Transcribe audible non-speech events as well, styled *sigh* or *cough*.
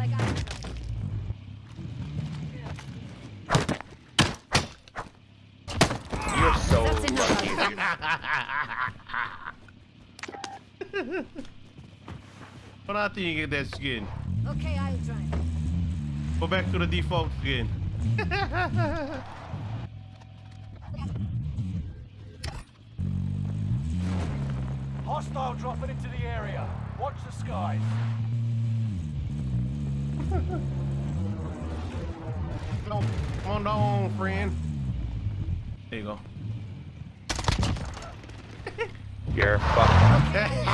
like I. You're so lucky. *laughs* what I think of that skin? Okay, I'll try. Go back to the default skin. *laughs* Hostile dropping into the area. Watch the skies. Come on down, friend. There you go. *laughs* You're fucked.